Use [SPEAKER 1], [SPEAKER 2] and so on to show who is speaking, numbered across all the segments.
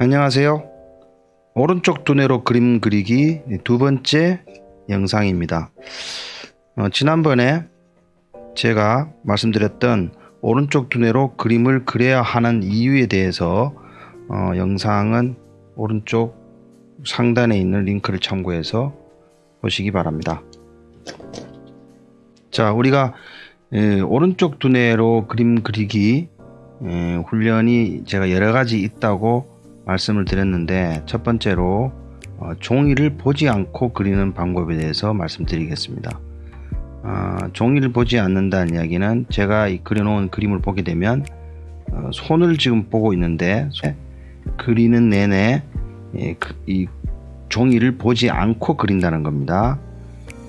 [SPEAKER 1] 안녕하세요. 오른쪽 두뇌로 그림 그리기 두 번째 영상입니다. 어, 지난번에 제가 말씀드렸던 오른쪽 두뇌로 그림을 그려야 하는 이유에 대해서 어, 영상은 오른쪽 상단에 있는 링크를 참고해서 보시기 바랍니다. 자, 우리가 에, 오른쪽 두뇌로 그림 그리기 에, 훈련이 제가 여러 가지 있다고 말씀을 드렸는데 첫 번째로 어, 종이를 보지 않고 그리는 방법에 대해서 말씀드리겠습니다. 어, 종이를 보지 않는다는 이야기는 제가 이 그려놓은 그림을 보게 되면 어, 손을 지금 보고 있는데 그리는 내내 예, 그, 이 종이를 보지 않고 그린다는 겁니다.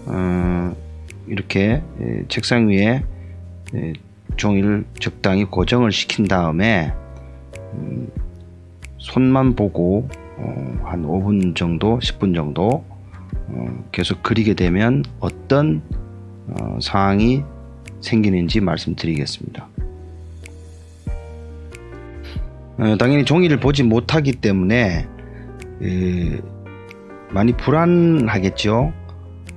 [SPEAKER 1] 어, 이렇게 예, 책상 위에 예, 종이를 적당히 고정을 시킨 다음에 음, 손만 보고 어, 한 5분 정도 10분 정도 어, 계속 그리게 되면 어떤 어, 상황이 생기는지 말씀드리겠습니다. 어, 당연히 종이를 보지 못하기 때문에 에, 많이 불안하겠죠.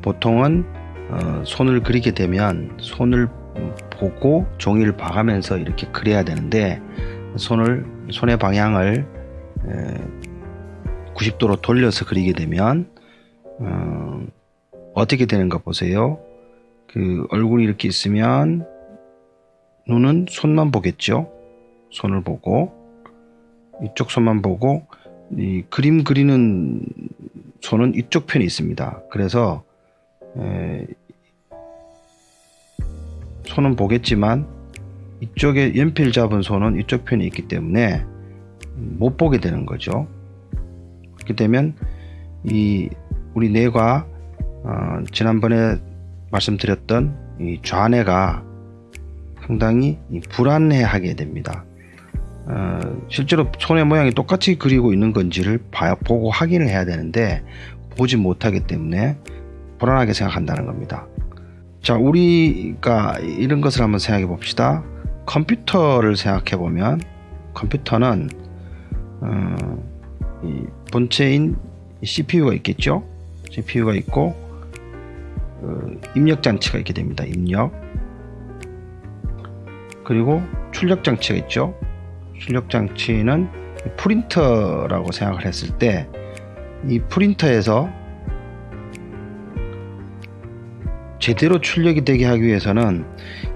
[SPEAKER 1] 보통은 어, 손을 그리게 되면 손을 보고 종이를 봐가면서 이렇게 그려야 되는데 손을 손의 방향을 90도로 돌려서 그리게 되면 어, 어떻게 되는가 보세요. 그 얼굴이 이렇게 있으면 눈은 손만 보겠죠. 손을 보고 이쪽 손만 보고 이 그림 그리는 손은 이쪽 편이 있습니다. 그래서 에, 손은 보겠지만 이쪽에 연필 잡은 손은 이쪽 편이 있기 때문에 못 보게 되는 거죠. 그렇게 되면 이 우리 뇌가 어, 지난번에 말씀드렸던 이 좌뇌가 상당히 불안해하게 됩니다. 어, 실제로 손의 모양이 똑같이 그리고 있는 건지를 봐, 보고 확인을 해야 되는데 보지 못하기 때문에 불안하게 생각한다는 겁니다. 자, 우리가 이런 것을 한번 생각해 봅시다. 컴퓨터를 생각해 보면 컴퓨터는 어, 이 본체인 CPU가 있겠죠. CPU가 있고 어, 입력 장치가 있게 됩니다. 입력 그리고 출력 장치가 있죠. 출력 장치는 프린터라고 생각을 했을 때 이 프린터에서 제대로 출력이 되게 하기 위해서는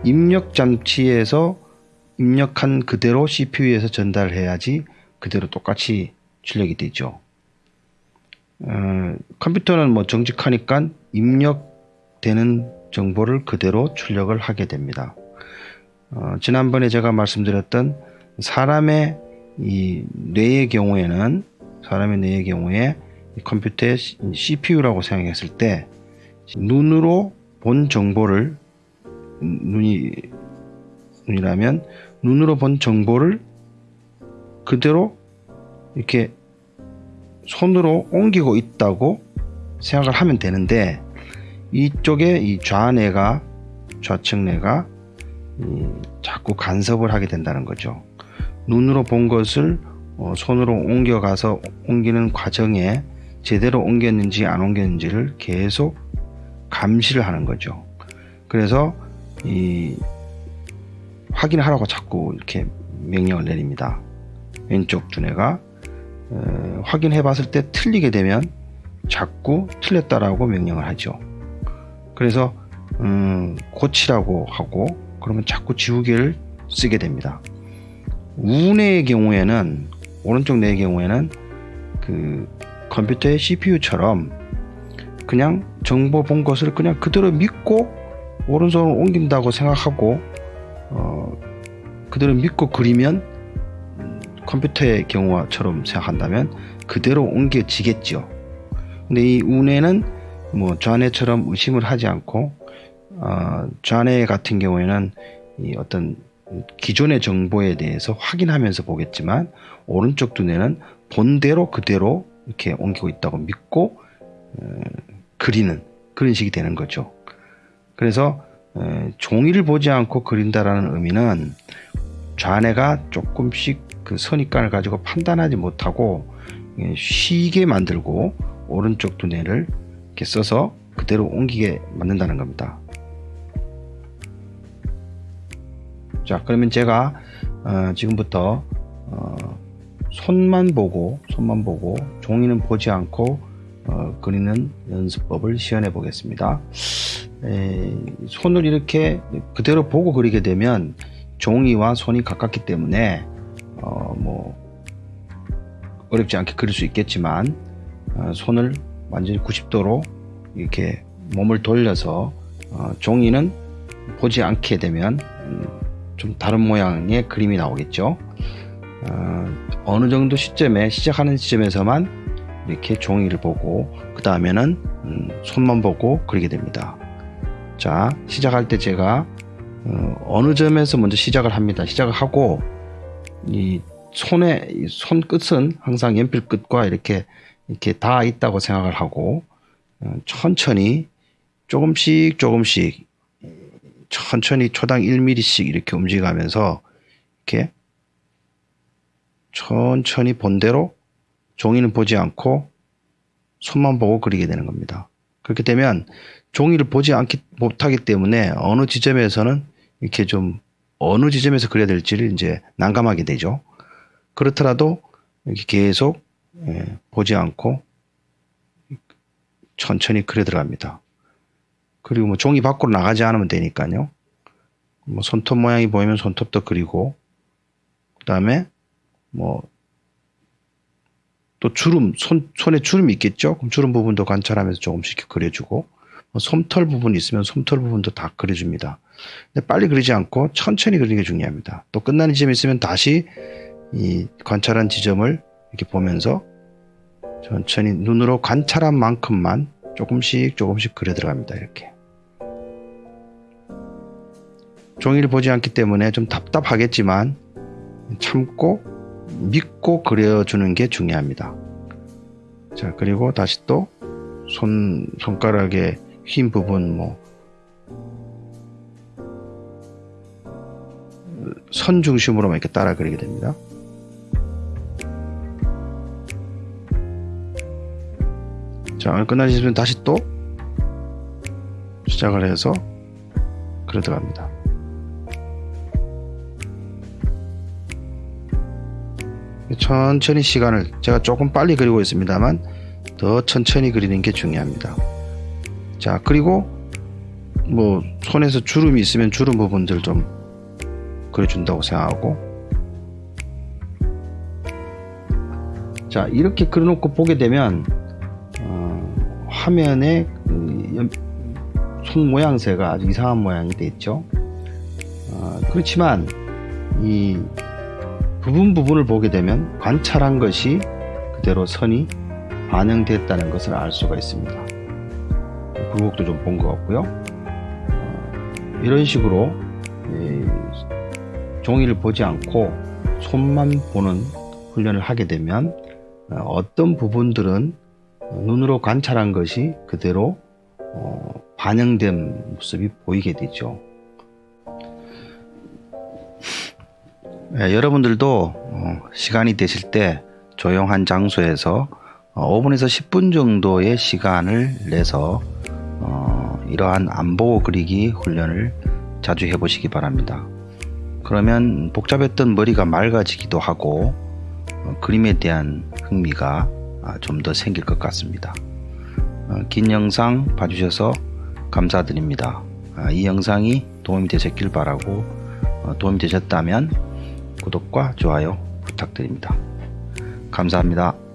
[SPEAKER 1] 입력 장치에서 입력한 그대로 CPU에서 전달해야지 그대로 똑같이 출력이 되죠. 어, 컴퓨터는 뭐 정직하니까 입력되는 정보를 그대로 출력을 하게 됩니다. 어, 지난번에 제가 말씀드렸던 사람의 이 뇌의 경우에는 사람의 뇌의 경우에 컴퓨터의 CPU라고 생각했을 때 눈으로 본 정보를 눈이 눈이라면 눈으로 본 정보를 그대로 이렇게 손으로 옮기고 있다고 생각을 하면 되는데 이쪽에 이 좌뇌가 좌측뇌가 자꾸 간섭을 하게 된다는 거죠. 눈으로 본 것을 어, 손으로 옮겨가서 옮기는 과정에 제대로 옮겼는지 안 옮겼는지를 계속 감시를 하는 거죠. 그래서 이 확인을 하라고 자꾸 이렇게 명령을 내립니다. 왼쪽 두뇌가 어, 확인해 봤을 때 틀리게 되면 자꾸 틀렸다라고 명령을 하죠. 그래서 음, 고치라고 하고 그러면 자꾸 지우개를 쓰게 됩니다. 우뇌의 경우에는 오른쪽 뇌의 경우에는 그 컴퓨터의 CPU처럼 그냥 정보 본 것을 그냥 그대로 믿고 오른손을 옮긴다고 생각하고 어, 그대로 믿고 그리면 컴퓨터의 경우처럼 생각한다면 그대로 옮겨지겠죠. 근데 이 운해는 뭐 좌뇌처럼 의심을 하지 않고 어, 좌뇌 같은 경우에는 이 어떤 기존의 정보에 대해서 확인하면서 보겠지만 오른쪽 두뇌는 본대로 그대로 이렇게 옮기고 있다고 믿고 어, 그리는 그런 식이 되는 거죠. 그래서 어, 종이를 보지 않고 그린다라는 의미는 좌뇌가 조금씩 그 선입관을 가지고 판단하지 못하고 예, 쉬게 만들고 오른쪽 두뇌를 이렇게 써서 그대로 옮기게 만든다는 겁니다. 자 그러면 제가 어, 지금부터 어, 손만 보고 손만 보고 종이는 보지 않고 어, 그리는 연습법을 시연해 보겠습니다. 에, 손을 이렇게 그대로 보고 그리게 되면 종이와 손이 가깝기 때문에 어, 뭐 어렵지 않게 그릴 수 있겠지만 어, 손을 완전히 90도로 이렇게 몸을 돌려서 어, 종이는 보지 않게 되면 음, 좀 다른 모양의 그림이 나오겠죠. 어, 느 정도 시점에 시작하는 시점에서만 이렇게 종이를 보고 그 다음에는 음, 손만 보고 그리게 됩니다. 자 시작할 때 제가 어, 느 점에서 먼저 시작을 합니다. 시작을 하고 이 손의 손 끝은 항상 연필 끝과 이렇게 이렇게 다 있다고 생각을 하고 어, 천천히 조금씩 조금씩 천천히 초당 1mm씩 이렇게 움직이면서 이렇게 천천히 본대로 종이는 보지 않고 손만 보고 그리게 되는 겁니다. 그렇게 되면 종이를 보지 않기 못하기 때문에 어느 지점에서는 이렇게 좀 어느 지점에서 그려야 될지를 이제 난감하게 되죠. 그렇더라도 계속 예, 보지 않고 천천히 그려 들어갑니다. 그리고 뭐 종이 밖으로 나가지 않으면 되니까요. 뭐 손톱 모양이 보이면 손톱도 그리고 그 다음에 뭐 또 주름 손 손에 주름이 있겠죠. 그럼 주름 부분도 관찰하면서 조금씩 그려주고 뭐 솜털 부분이 있으면 솜털 부분도 다 그려줍니다. 근데 빨리 그리지 않고 천천히 그리는 게 중요합니다. 또 끝나는 지점이 있으면 다시 이 관찰한 지점을 이렇게 보면서 천천히 눈으로 관찰한 만큼만 조금씩 조금씩 그려 들어갑니다. 이렇게. 종이를 보지 않기 때문에 좀 답답하겠지만 참고 믿고 그려주는 게 중요합니다. 자, 그리고 다시 또 손, 손가락의 흰 부분, 뭐, 선 중심으로만 이렇게 따라 그리게 됩니다. 자, 끝나시면 다시 또 시작을 해서 그려 들어갑니다. 천천히 시간을 제가 조금 빨리 그리고 있습니다만 더 천천히 그리는 게 중요합니다. 자, 그리고 뭐 손에서 주름이 있으면 주름 부분들 좀 그려준다고 생각하고 자 이렇게 그려놓고 보게 되면 화면에 그 손 모양새가 아주 이상한 모양이 되어 있죠. 어, 그렇지만 이 부분 부분을 보게 되면 관찰한 것이 그대로 선이 반영됐다는 것을 알 수가 있습니다. 굴곡도 좀 본 것 같고요. 어, 이런 식으로 종이를 보지 않고 손만 보는 훈련을 하게 되면 어, 어떤 부분들은 눈으로 관찰한 것이 그대로 어, 반영된 모습이 보이게 되죠. 네, 여러분들도 어, 시간이 되실 때 조용한 장소에서 어, 5분에서 10분 정도의 시간을 내서 어, 이러한 안 보고 그리기 훈련을 자주 해보시기 바랍니다. 그러면 복잡했던 머리가 맑아지기도 하고 어, 그림에 대한 흥미가 아, 좀더 생길 것 같습니다. 어, 긴 영상 봐주셔서 감사드립니다. 아, 이 영상이 도움이 되셨길 바라고 어, 도움이 되셨다면 구독과 좋아요 부탁드립니다. 감사합니다.